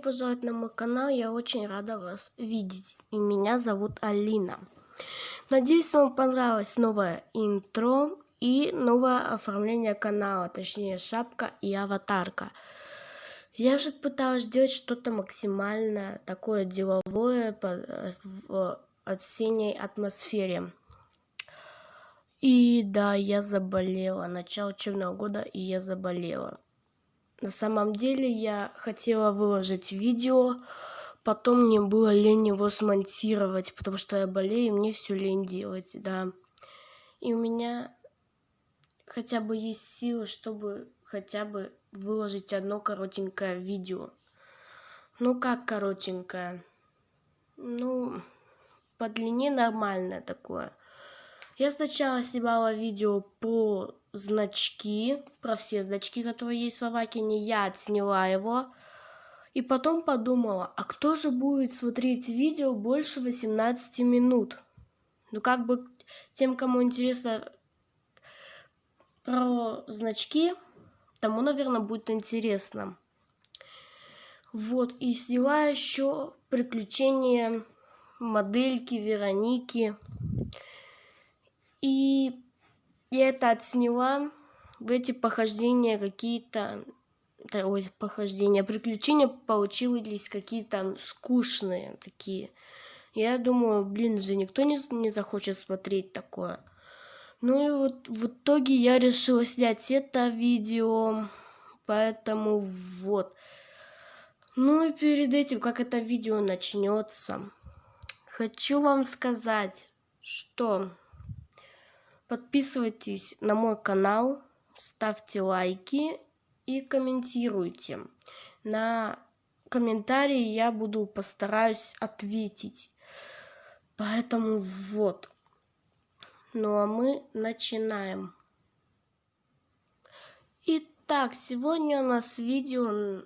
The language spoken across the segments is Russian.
пожаловать на мой канал, я очень рада вас видеть. И меня зовут Алина. Надеюсь, вам понравилось новое интро и новое оформление канала, точнее шапка и аватарка. Я же пыталась сделать что-то максимально такое деловое в осенней атмосфере. И да, я заболела. Начало учебного года, и я заболела. На самом деле я хотела выложить видео, потом мне было лень его смонтировать, потому что я болею, и мне все лень делать, да. И у меня хотя бы есть силы, чтобы хотя бы выложить одно коротенькое видео. Ну как коротенькое? Ну, по длине нормальное такое. Я сначала снимала видео по значки, про все значки, которые есть в Авакине. Я отсняла его. И потом подумала, а кто же будет смотреть видео больше 18 минут? Ну, как бы тем, кому интересно про значки, тому, наверное, будет интересно. Вот, и сняла еще приключения модельки Вероники. И я это отсняла. В эти похождения какие-то... Ой, похождения, приключения получились какие-то скучные такие. Я думаю, блин же, никто не, не захочет смотреть такое. Ну и вот в итоге я решила снять это видео. Поэтому вот. Ну и перед этим, как это видео начнется, хочу вам сказать, что Подписывайтесь на мой канал, ставьте лайки и комментируйте. На комментарии я буду постараюсь ответить. Поэтому вот. Ну а мы начинаем. Итак, сегодня у нас видео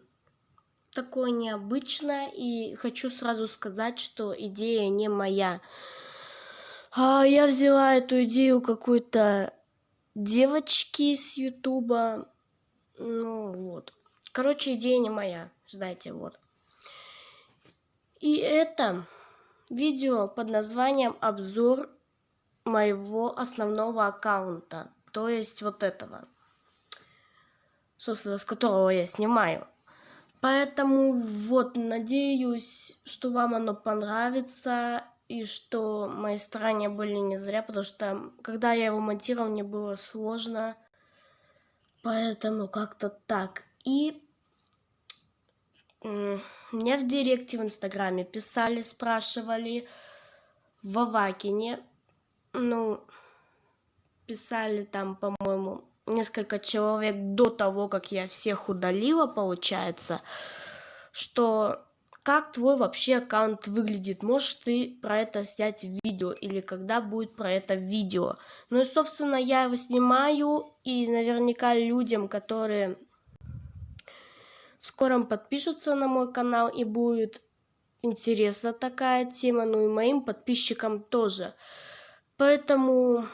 такое необычное. И хочу сразу сказать, что идея не моя. А я взяла эту идею какой-то девочки с Ютуба. Ну вот. Короче, идея не моя. Знаете, вот. И это видео под названием обзор моего основного аккаунта. То есть вот этого. Собственно, с которого я снимаю. Поэтому вот, надеюсь, что вам оно понравится и что мои старания были не зря, потому что когда я его монтировал, мне было сложно. Поэтому как-то так. И мне в директе в Инстаграме писали, спрашивали в Авакине. Ну, писали там, по-моему, несколько человек до того, как я всех удалила, получается, что как твой вообще аккаунт выглядит. Можешь ты про это снять видео или когда будет про это видео. Ну и, собственно, я его снимаю и наверняка людям, которые в скором подпишутся на мой канал и будет интересна такая тема, ну и моим подписчикам тоже. Поэтому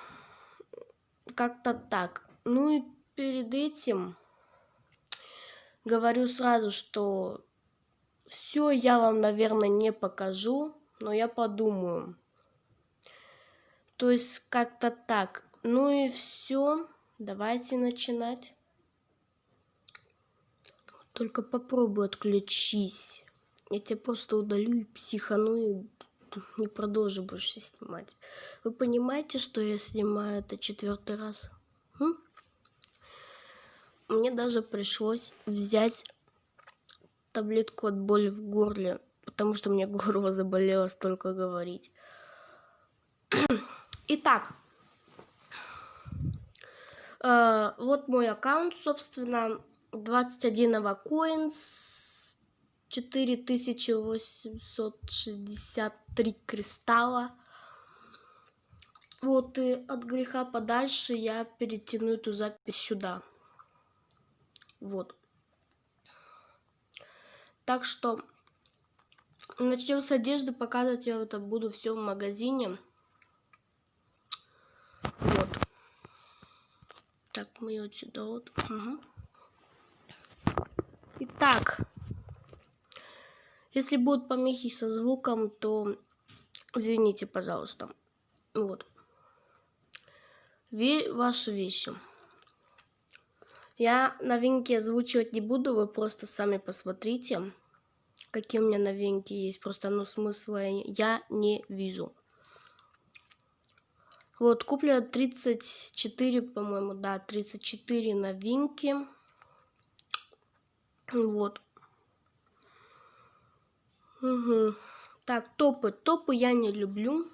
как-то так. Ну и перед этим говорю сразу, что все я вам, наверное, не покажу, но я подумаю. То есть как-то так. Ну и все. Давайте начинать. Только попробуй отключись. Я тебя просто удалю и психану и не продолжу больше снимать. Вы понимаете, что я снимаю это четвертый раз? М? Мне даже пришлось взять таблетку от боли в горле, потому что мне горло заболело столько говорить. Итак, э, вот мой аккаунт, собственно, 21 авакоинс, 4863 кристалла. Вот и от греха подальше я перетяну эту запись сюда. Вот. Так что начнем с одежды. Показывать я это буду все в магазине. Вот. Так, мы вот сюда вот. Угу. Итак, Если будут помехи со звуком, то извините, пожалуйста. Вот. Ве ваши вещи. Я новинки озвучивать не буду, вы просто сами посмотрите, какие у меня новинки есть. Просто, ну, смысла я не вижу. Вот, куплено 34, по-моему, да, 34 новинки. Вот. Угу. Так, топы. Топы я не люблю.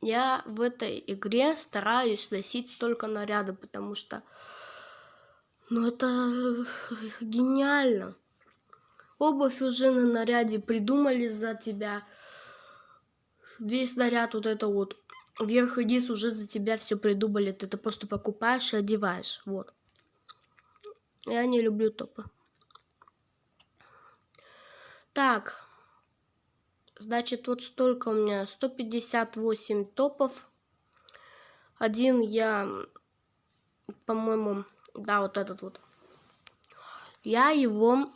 Я в этой игре стараюсь носить только наряды, потому что... Ну, это гениально. Обувь уже на наряде придумали за тебя. Весь наряд вот это вот. Вверх и низ уже за тебя все придумали. Ты это просто покупаешь и одеваешь. Вот. Я не люблю топы. Так. Значит, вот столько у меня. 158 топов. Один я, по-моему, да, вот этот вот. Я его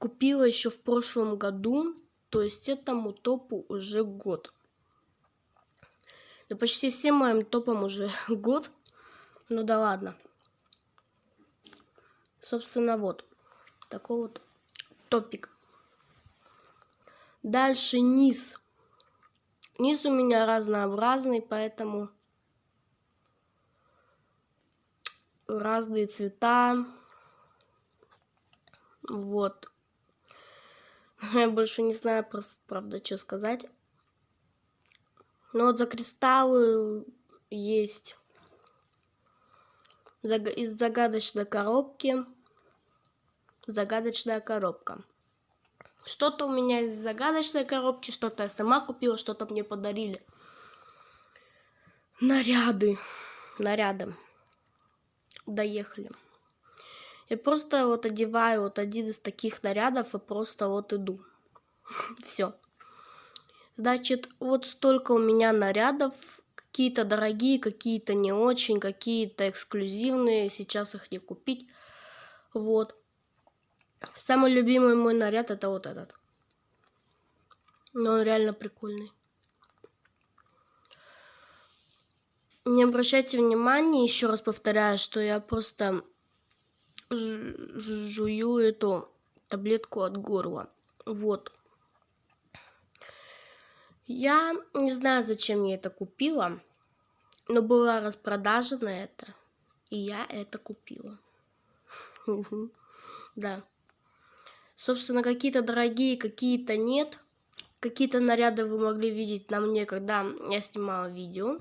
купила еще в прошлом году. То есть этому топу уже год. Да почти всем моим топам уже год. Ну да ладно. Собственно, вот. Такой вот топик. Дальше низ. Низ у меня разнообразный, поэтому разные цвета. Вот. Я больше не знаю, просто, правда, что сказать. Но вот за кристаллы есть из загадочной коробки загадочная коробка. Что-то у меня из загадочной коробки, что-то я сама купила, что-то мне подарили. Наряды. Наряды. Доехали. Я просто вот одеваю вот один из таких нарядов и просто вот иду. Все. Значит, вот столько у меня нарядов. Какие-то дорогие, какие-то не очень, какие-то эксклюзивные. Сейчас их не купить. Вот. Самый любимый мой наряд это вот этот. Но он реально прикольный. Не обращайте внимания, еще раз повторяю, что я просто жую эту таблетку от горла. Вот. Я не знаю, зачем я это купила, но была распродажа на это, и я это купила. Да. Собственно, какие-то дорогие, какие-то нет. Какие-то наряды вы могли видеть на мне, когда я снимала видео.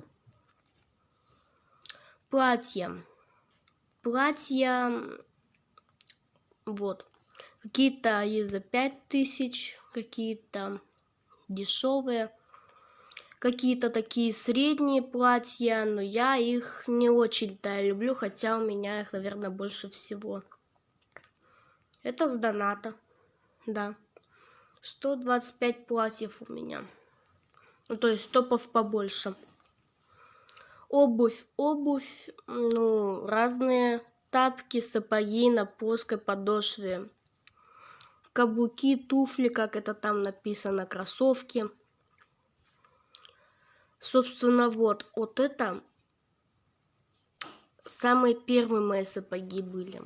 Платья. Платья... Вот. Какие-то есть за 5000, какие-то дешевые. Какие-то такие средние платья, но я их не очень-то люблю, хотя у меня их, наверное, больше всего. Это с доната да. 125 платьев у меня. Ну, то есть топов побольше. Обувь, обувь, ну, разные тапки, сапоги на плоской подошве. Каблуки, туфли, как это там написано, кроссовки. Собственно, вот, вот это самые первые мои сапоги были.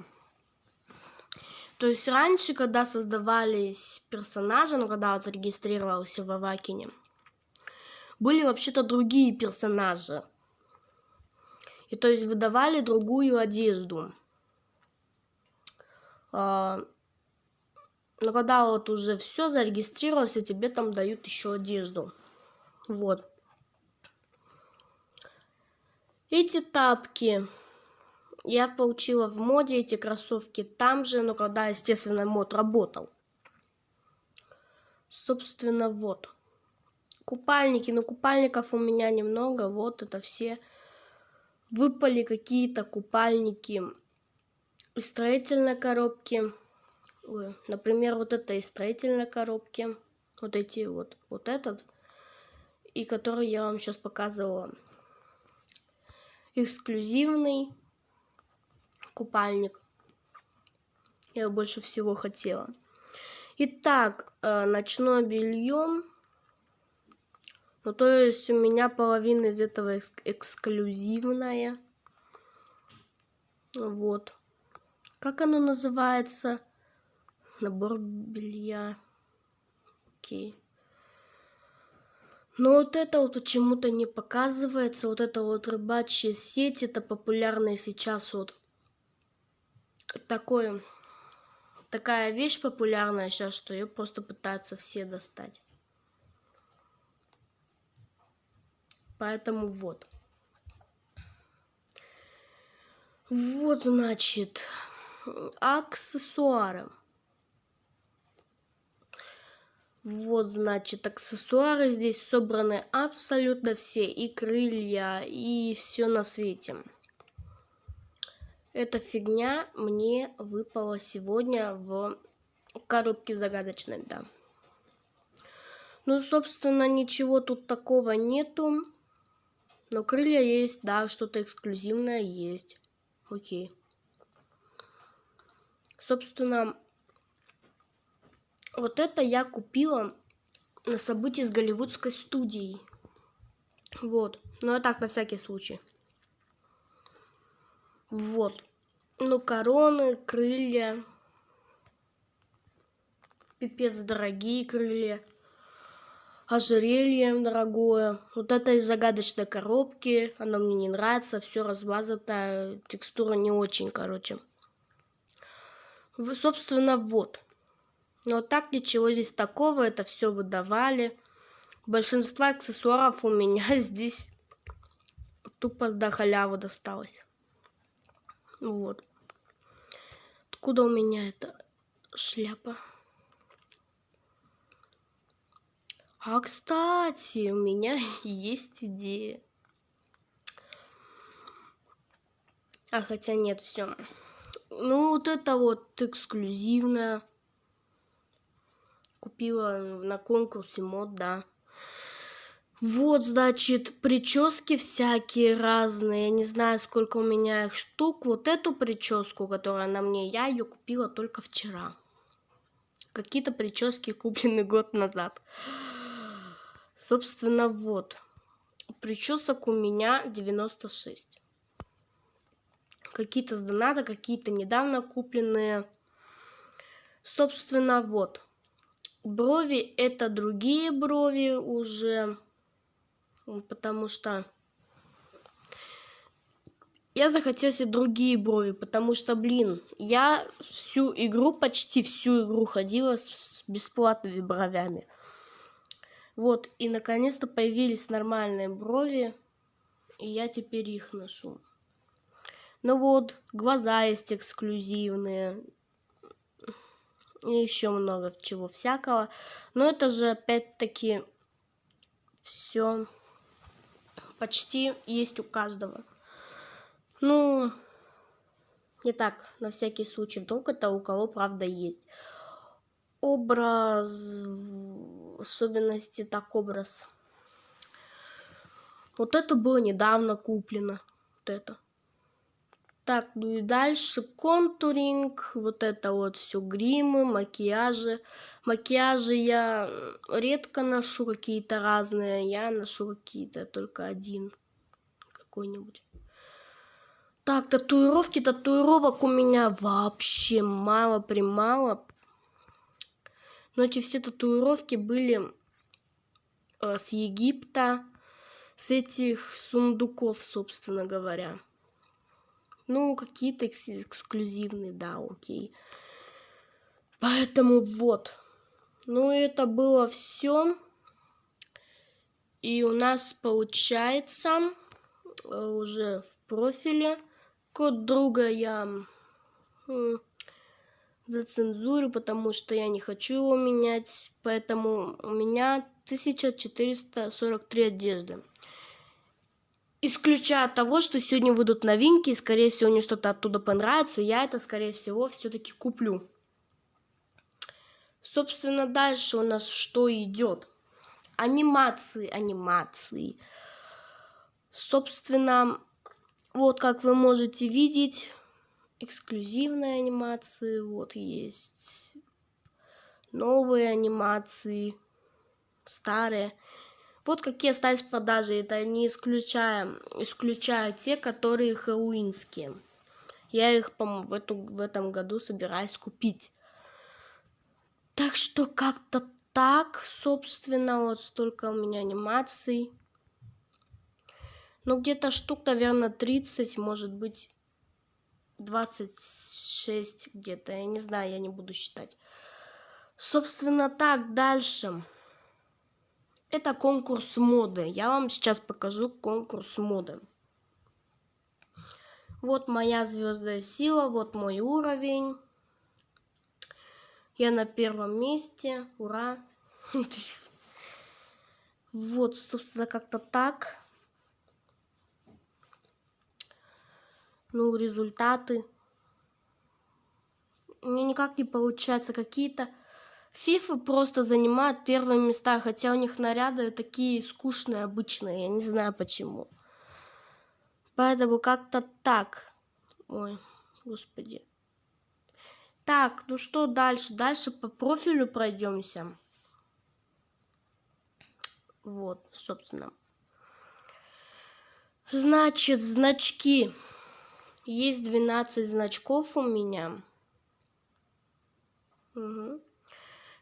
То есть раньше, когда создавались персонажи, ну, когда вот регистрировался в Авакине, были вообще-то другие персонажи. И то есть выдавали другую одежду. А, но когда вот уже все зарегистрировался, тебе там дают еще одежду. Вот. Эти тапки я получила в моде эти кроссовки там же, но когда, естественно, мод работал. Собственно, вот. Купальники, но купальников у меня немного, вот это все. Выпали какие-то купальники из строительной коробки. Ой, например, вот это из строительной коробки. Вот эти вот, вот этот. И который я вам сейчас показывала. Эксклюзивный купальник. Я больше всего хотела. Итак, э, ночное белье. Ну, то есть у меня половина из этого экск эксклюзивная. Вот. Как оно называется? Набор белья. Окей. Но вот это вот почему-то не показывается. Вот это вот рыбачья сеть, это популярная сейчас вот такое, такая вещь популярная сейчас, что ее просто пытаются все достать. Поэтому вот. Вот, значит, аксессуары. Вот, значит, аксессуары здесь собраны абсолютно все. И крылья, и все на свете. Эта фигня мне выпала сегодня в коробке загадочной, да. Ну, собственно, ничего тут такого нету. Но крылья есть, да, что-то эксклюзивное есть. Окей. Собственно, вот это я купила на событии с голливудской студией. Вот. Ну, а так, на всякий случай. Вот. Ну, короны, крылья. Пипец дорогие крылья. Ожерелье дорогое. Вот это из загадочной коробки. Оно мне не нравится. Все размазано. Текстура не очень, короче. Собственно, вот. Но так ничего здесь такого, это все выдавали. Большинство аксессуаров у меня здесь тупо до халявы досталось. Вот. Откуда у меня эта шляпа? А, кстати, у меня есть идея. А, хотя нет, все. Ну, вот это вот эксклюзивное купила на конкурсе мод, да. Вот, значит, прически всякие разные. Я не знаю, сколько у меня их штук. Вот эту прическу, которая на мне, я ее купила только вчера. Какие-то прически куплены год назад. Собственно, вот. Причесок у меня 96. Какие-то с доната, какие-то недавно купленные. Собственно, вот. Брови это другие брови уже, потому что я захотел себе другие брови, потому что, блин, я всю игру, почти всю игру ходила с бесплатными бровями. Вот, и наконец-то появились нормальные брови, и я теперь их ношу. Ну вот, глаза есть эксклюзивные, и еще много чего всякого. Но это же опять-таки все почти есть у каждого. Ну, не так, на всякий случай, вдруг это у кого правда есть. Образ, особенности так образ. Вот это было недавно куплено. Вот это. Так, ну и дальше контуринг, вот это вот все гримы, макияжи. Макияжи я редко ношу какие-то разные, я ношу какие-то только один какой-нибудь. Так, татуировки, татуировок у меня вообще мало примало. Но эти все татуировки были э, с Египта, с этих сундуков, собственно говоря. Ну, какие-то экс эксклюзивные, да, окей. Поэтому вот. Ну, это было все. И у нас получается э, уже в профиле код друга я зацензурю, потому что я не хочу его менять. Поэтому у меня 1443 одежды исключая того, что сегодня выйдут новинки, и, скорее всего, мне что-то оттуда понравится, я это, скорее всего, все-таки куплю. Собственно, дальше у нас что идет? Анимации, анимации. Собственно, вот как вы можете видеть, эксклюзивные анимации, вот есть новые анимации, старые. Вот какие остались в продаже. Это не исключая, исключая те, которые хэллоуинские. Я их, по-моему, в, эту, в этом году собираюсь купить. Так что как-то так, собственно, вот столько у меня анимаций. Ну, где-то штук, наверное, 30, может быть, 26 где-то. Я не знаю, я не буду считать. Собственно, так, дальше. Это конкурс моды. Я вам сейчас покажу конкурс моды. Вот моя звездная сила, вот мой уровень. Я на первом месте. Ура. Вот, собственно, как-то так. Ну, результаты. Мне никак не получается. Какие-то фифы просто занимают первые места, хотя у них наряды такие скучные, обычные. Я не знаю почему. Поэтому как-то так. Ой, господи. Так, ну что дальше? Дальше по профилю пройдемся. Вот, собственно. Значит, значки. Есть 12 значков у меня. Угу.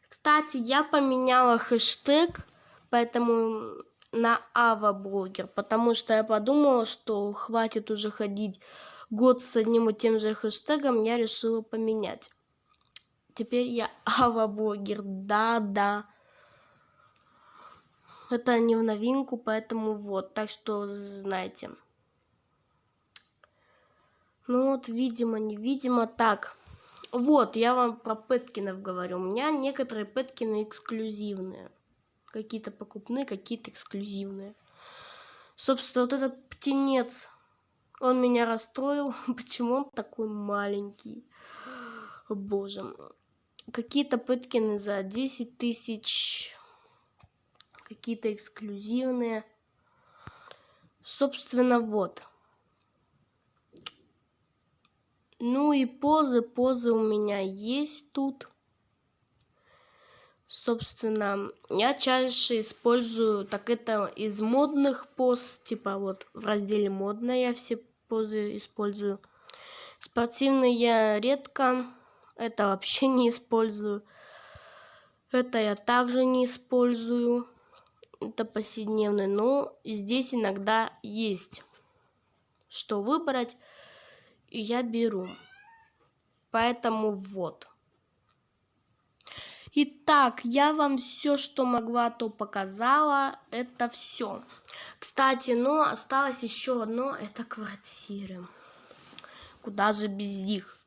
Кстати, я поменяла хэштег, поэтому на Ава блогер, потому что я подумала, что хватит уже ходить год с одним и тем же хэштегом, я решила поменять. Теперь я Ава блогер, да-да. Это не в новинку, поэтому вот, так что знаете. Ну вот, видимо, невидимо. Так, вот, я вам про Пэткинов говорю. У меня некоторые Пэткины эксклюзивные. Какие-то покупные, какие-то эксклюзивные. Собственно, вот этот птенец, он меня расстроил. Почему он такой маленький? Боже. Какие-то Пэткины за 10 тысяч. Какие-то эксклюзивные. Собственно, вот. Ну и позы, позы у меня есть тут собственно, я чаще использую, так это из модных поз, типа вот в разделе модно я все позы использую. Спортивные я редко, это вообще не использую. Это я также не использую. Это повседневный, но здесь иногда есть что выбрать, и я беру. Поэтому вот. Итак, я вам все, что могла, то показала. Это все. Кстати, ну, осталось еще одно. Это квартиры. Куда же без них?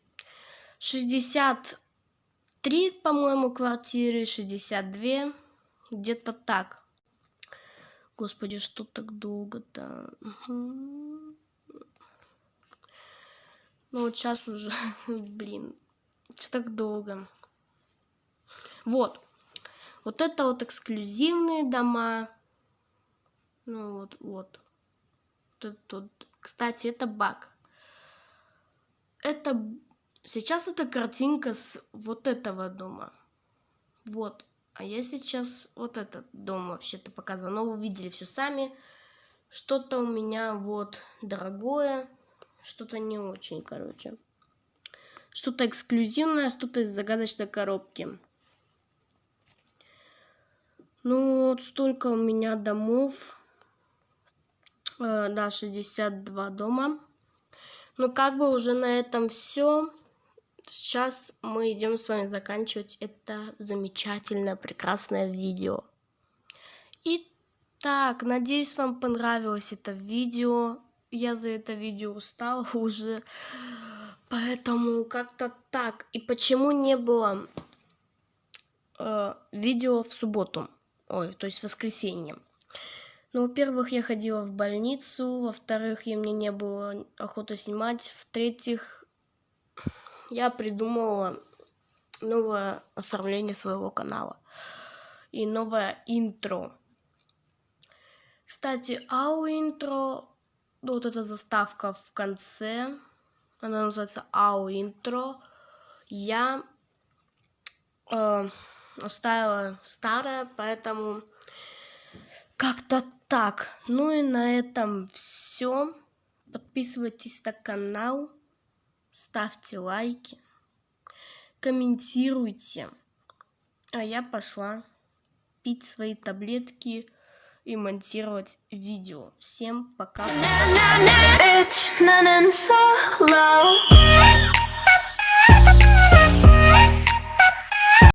63, по-моему, квартиры. 62. Где-то так. Господи, что так долго-то? Угу. Ну, вот сейчас уже, блин, что так долго? Вот. Вот это вот эксклюзивные дома. Ну вот, вот. Тут, тут. Кстати, это баг. Это... Сейчас это картинка с вот этого дома. Вот. А я сейчас вот этот дом вообще-то показывала. Но вы видели все сами. Что-то у меня вот дорогое. Что-то не очень, короче. Что-то эксклюзивное, что-то из загадочной коробки. Ну, вот столько у меня домов. Э, да, 62 дома. Ну, как бы уже на этом все. Сейчас мы идем с вами заканчивать это замечательное, прекрасное видео. Итак, надеюсь, вам понравилось это видео. Я за это видео устала уже. Поэтому как-то так. И почему не было э, видео в субботу? ой, то есть воскресенье. Ну, во-первых, я ходила в больницу, во-вторых, я мне не было охоты снимать, в-третьих, я придумала новое оформление своего канала и новое интро. Кстати, ау интро, вот эта заставка в конце, она называется ау интро. Я э, оставила старое, поэтому как-то так. Ну и на этом все. Подписывайтесь на канал, ставьте лайки, комментируйте. А я пошла пить свои таблетки и монтировать видео. Всем пока.